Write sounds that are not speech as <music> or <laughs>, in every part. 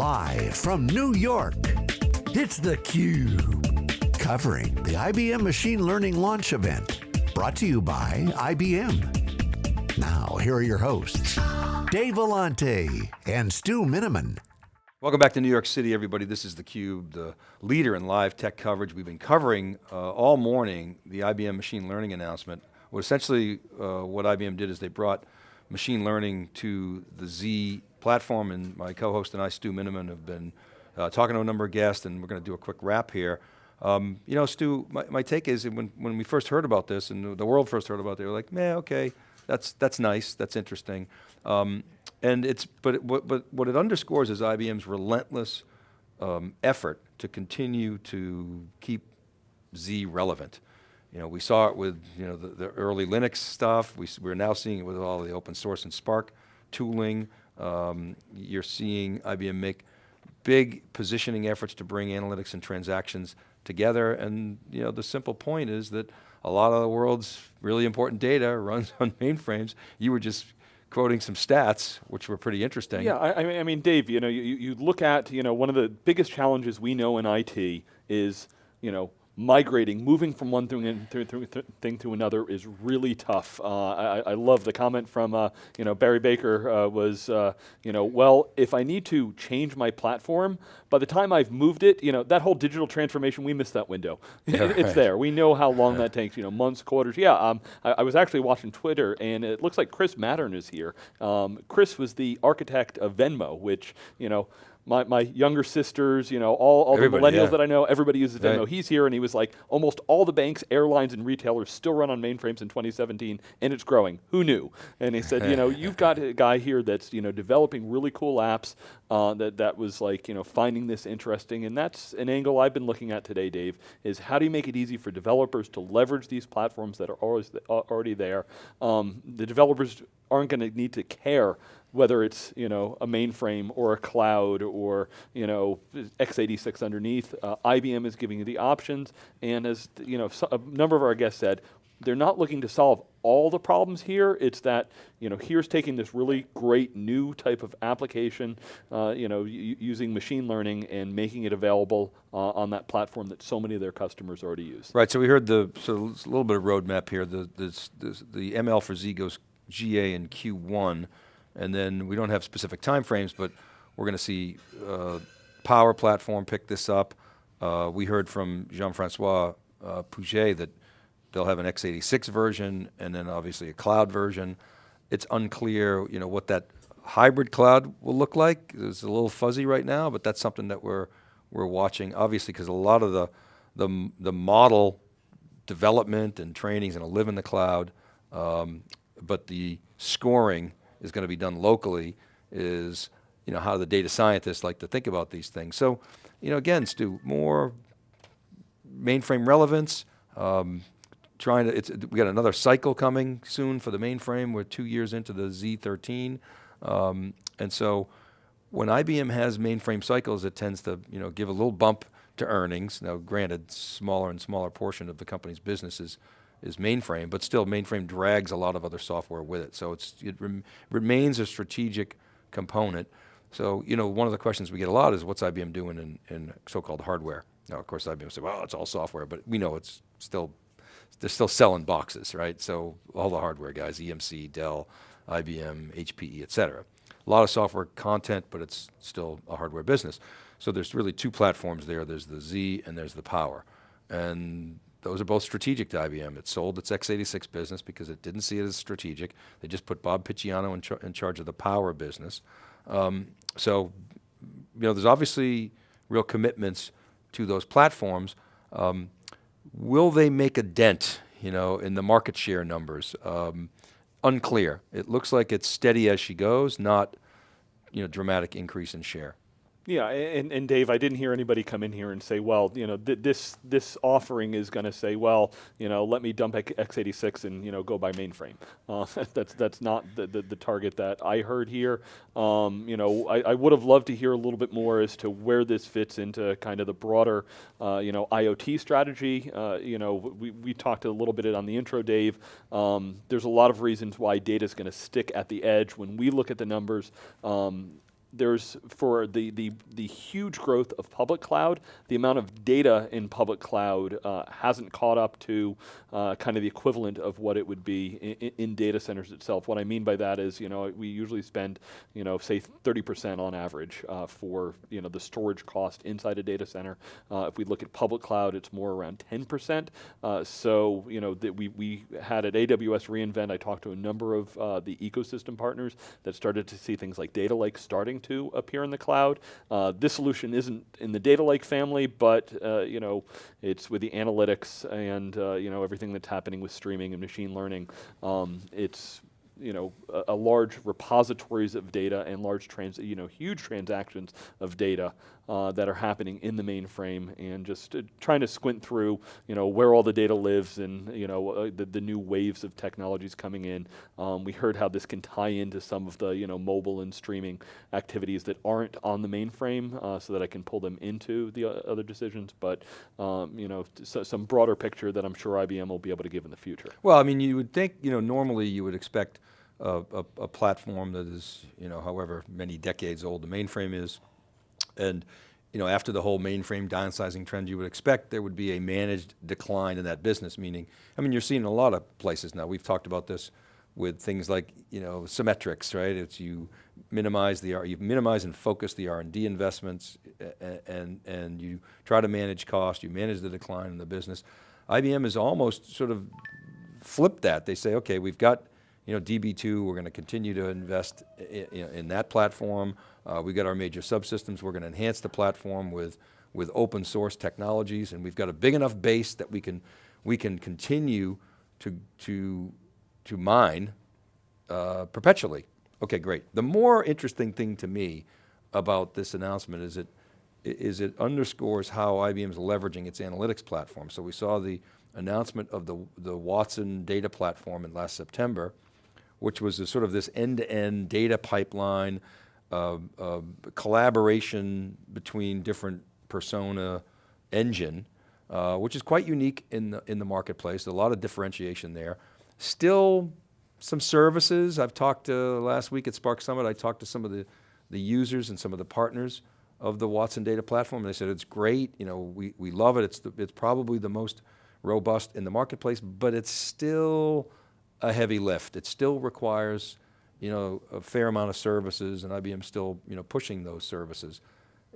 Live from New York, it's theCUBE. Covering the IBM Machine Learning Launch Event. Brought to you by IBM. Now, here are your hosts, Dave Vellante and Stu Miniman. Welcome back to New York City, everybody. This is theCUBE, the leader in live tech coverage. We've been covering uh, all morning the IBM machine learning announcement. Well, essentially, uh, what IBM did is they brought machine learning to the Z platform, and my co-host and I, Stu Miniman, have been uh, talking to a number of guests, and we're going to do a quick wrap here. Um, you know, Stu, my, my take is when, when we first heard about this, and the world first heard about it, they were like, man, okay, that's, that's nice, that's interesting. Um, and it's, but, it, but what it underscores is IBM's relentless um, effort to continue to keep Z relevant. You know, we saw it with you know the, the early Linux stuff. We, we're now seeing it with all the open source and Spark tooling. Um, you're seeing IBM make big positioning efforts to bring analytics and transactions together. And you know, the simple point is that a lot of the world's really important data <laughs> runs on mainframes. You were just quoting some stats, which were pretty interesting. Yeah, I, I mean, Dave, you know, you, you look at, you know, one of the biggest challenges we know in IT is, you know, migrating, moving from one thing, thing to another is really tough. Uh, I, I, love the comment from uh, you know Barry Baker uh, was uh, you know well if I need to change my platform by the time I've moved it you know that whole digital transformation we missed that window. <laughs> Yeah, it's right. there. We know how long that takes. You know months, quarters. Yeah. Um, I, I, was actually watching Twitter and it looks like Chris Mattern is here. Um, Chris was the architect of Venmo, which you know my, my younger sisters, you know, all, all the millennials yeah. that I know, everybody uses Venmo. Right. He's here and he was like, almost all the banks, airlines, and retailers still run on mainframes in 2017 and it's growing. Who knew? And he said, you know, you've got a guy here that's, you know, developing really cool apps uh, that, that was like, you know, finding this interesting. And that's an angle I've been looking at today, Dave, is how do you make it easy for developers to leverage these platforms that are always th already there? Um, the developers aren't going to need to care whether it's you know a mainframe or a cloud or you know x86 underneath. Uh, IBM is giving you the options, and as you know, so a number of our guests said, they're not looking to solve all the problems here. It's that you know here's taking this really great new type of application, uh, you know, using machine learning and making it available uh, on that platform that so many of their customers already use. Right. So we heard the so a little bit of roadmap here. The this, this, the ML for Z goes GA in Q1. And then we don't have specific time frames, but we're going to see uh, Power Platform pick this up. Uh, we heard from Jean-Francois uh, Puget that they'll have an x86 version and then obviously a cloud version. It's unclear you know, what that hybrid cloud will look like. It's a little fuzzy right now, but that's something that we're, we're watching, obviously, because a lot of the, the, the model development and training is going to live in the cloud, um, but the scoring is going to be done locally is, you know, how the data scientists like to think about these things. So, you know, again, Stu, more mainframe relevance, um, trying to, it's, we got another cycle coming soon for the mainframe. We're two years into the Z13. Um, and so when IBM has mainframe cycles, it tends to, you know, give a little bump to earnings. Now, granted, smaller and smaller portion of the company's business is is mainframe, but still mainframe drags a lot of other software with it. So it's, it rem remains a strategic component. So, you know, one of the questions we get a lot is what's IBM doing in, in so-called hardware? Now, of course, IBM say, well, it's all software, but we know it's still, they're still selling boxes, right? So all the hardware guys, EMC, Dell, IBM, HPE, et cetera. A lot of software content, but it's still a hardware business. So there's really two platforms there. There's the Z and there's the Power. And those are both strategic to IBM. It sold its x86 business because it didn't see it as strategic. They just put Bob Picciano in, char in charge of the power business. Um, so, you know, there's obviously real commitments to those platforms. Um, will they make a dent, you know, in the market share numbers? Um, unclear. It looks like it's steady as she goes, not, you know, dramatic increase in share. Yeah, and, and Dave, I didn't hear anybody come in here and say, well, you know, th this this offering is going to say, well, you know, let me dump x86 and you know go buy mainframe. Uh, <laughs> that's that's not the, the, the target that I heard here. Um, you know, I, I would have loved to hear a little bit more as to where this fits into kind of the broader, uh, you know, IoT strategy. Uh, you know, we we talked a little bit on the intro, Dave. Um, there's a lot of reasons why data is going to stick at the edge. When we look at the numbers. Um, there's for the, the the huge growth of public cloud, the amount of data in public cloud uh, hasn't caught up to uh, kind of the equivalent of what it would be in, in, data centers itself. What I mean by that is, you know, we usually spend, you know, say 30% on average uh, for you know the storage cost inside a data center. Uh, if we look at public cloud, it's more around 10%. Uh, so you know that we we had at AWS reInvent, I talked to a number of uh, the ecosystem partners that started to see things like data lake starting to appear in the cloud. Uh, this solution isn't in the data lake family, but uh, you know, it's with the analytics and uh, you know everything that's happening with streaming and machine learning. Um, it's you know, a, a, large repositories of data and large trans, you know, huge transactions of data uh, that are happening in the mainframe and just uh, trying to squint through, you know, where all the data lives and, you know, uh, the, the new waves of technologies coming in. Um, we heard how this can tie into some of the, you know, mobile and streaming activities that aren't on the mainframe uh, so that I can pull them into the other decisions. But, um, you know, so some broader picture that I'm sure IBM will be able to give in the future. Well, I mean, you would think, you know, normally you would expect a, a, a, platform that is, you know, however many decades old the mainframe is. And, you know, after the whole mainframe downsizing trend, you would expect there would be a managed decline in that business, meaning, I mean, you're seeing a lot of places now. We've talked about this with things like, you know, Symmetrix, right? It's you minimize the, you minimize and focus the R&D investments and, and, and you try to manage cost, you manage the decline in the business. IBM has almost sort of flipped that. They say, okay, we've got you know, DB2, we're going to continue to invest in, in that platform. Uh, we've got our major subsystems. We're going to enhance the platform with, with open source technologies, and we've got a big enough base that we can, we can continue to, to, to mine uh, perpetually. Okay, great. The more interesting thing to me about this announcement is it, is it underscores how IBM is leveraging its analytics platform. So we saw the announcement of the, the Watson data platform in last September, which was a sort of this end-to-end -end data pipeline, uh, uh, collaboration between different persona engine, uh, which is quite unique in the, in the marketplace, a lot of differentiation there. Still some services, I've talked to, last week at Spark Summit, I talked to some of the, the users and some of the partners of the Watson data platform, and they said it's great, you know, we, we love it, it's, the, it's probably the most robust in the marketplace, but it's still a heavy lift. It still requires, you know, a fair amount of services, and IBM still, you know, pushing those services.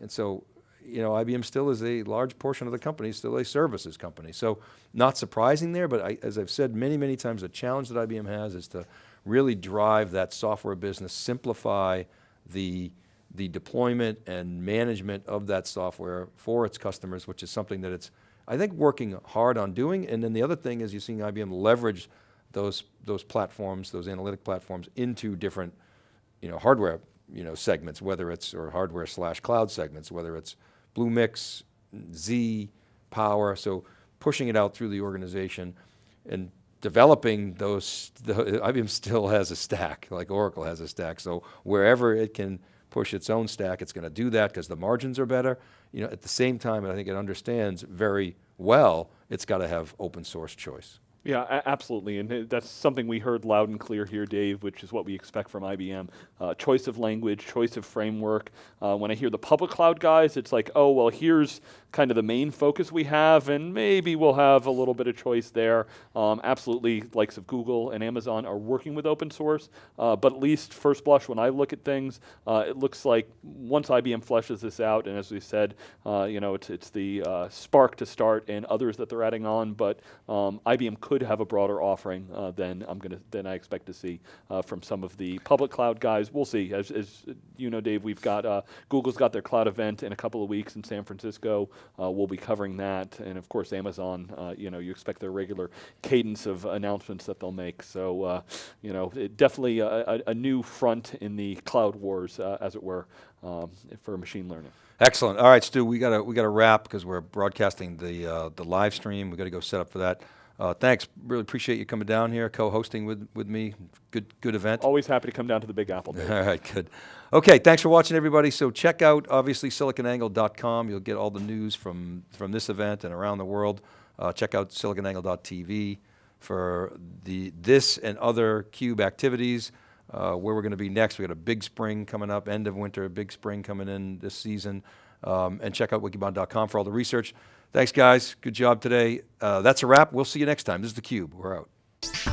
And so, you know, IBM still is a large portion of the company, still a services company. So not surprising there, but I, as I've said many, many times, the challenge that IBM has is to really drive that software business, simplify the, the deployment and management of that software for its customers, which is something that it's, I think, working hard on doing. And then the other thing is you're seeing IBM leverage those, those platforms, those analytic platforms into different you know, hardware you know, segments, whether it's, or hardware slash cloud segments, whether it's Bluemix, Z, Power, so pushing it out through the organization and developing those, the, IBM still has a stack, like Oracle has a stack, so wherever it can push its own stack, it's going to do that because the margins are better. You know, at the same time, I think it understands very well, it's got to have open source choice. Yeah, absolutely, and that's something we heard loud and clear here, Dave, which is what we expect from IBM. Uh, choice of language, choice of framework. Uh, when I hear the public cloud guys, it's like, oh, well, here's kind of the main focus we have, and maybe we'll have a little bit of choice there. Um, absolutely, likes of Google and Amazon are working with open source, uh, but at least first blush, when I look at things, uh, it looks like once IBM fleshes this out, and as we said, uh, you know, it's, it's the uh, Spark to start and others that they're adding on, but um, IBM could have a broader offering uh, than I'm to than I expect to see uh, from some of the public cloud guys. We'll see. As, as you know, Dave, we've got Google's got their cloud event in a couple of weeks in San Francisco. Uh, we'll be covering that, and of course Amazon. Uh, you know, you expect their regular cadence of announcements that they'll make. So, uh, you know, definitely a, a, new front in the cloud wars, as it were, um, for machine learning. Excellent. All right, Stu, we got to we got to wrap because we're broadcasting the uh, the live stream. We got to go set up for that. Uh, thanks. Really appreciate you coming down here, co-hosting with, with me. Good good event. Always happy to come down to the Big Apple. <laughs> All right, good. Okay, thanks for watching, everybody. So check out, obviously, siliconangle.com. You'll get all the news from, from this event and around the world. Uh, check out siliconangle.tv for the, this and other CUBE activities. uh, where we're going to be next. We got a big spring coming up, end of winter, a big spring coming in this season. Um, and check out wikibon.com for all the research. Thanks, guys. Good job today. Uh, that's a wrap. We'll see you next time. This is theCUBE. We're out.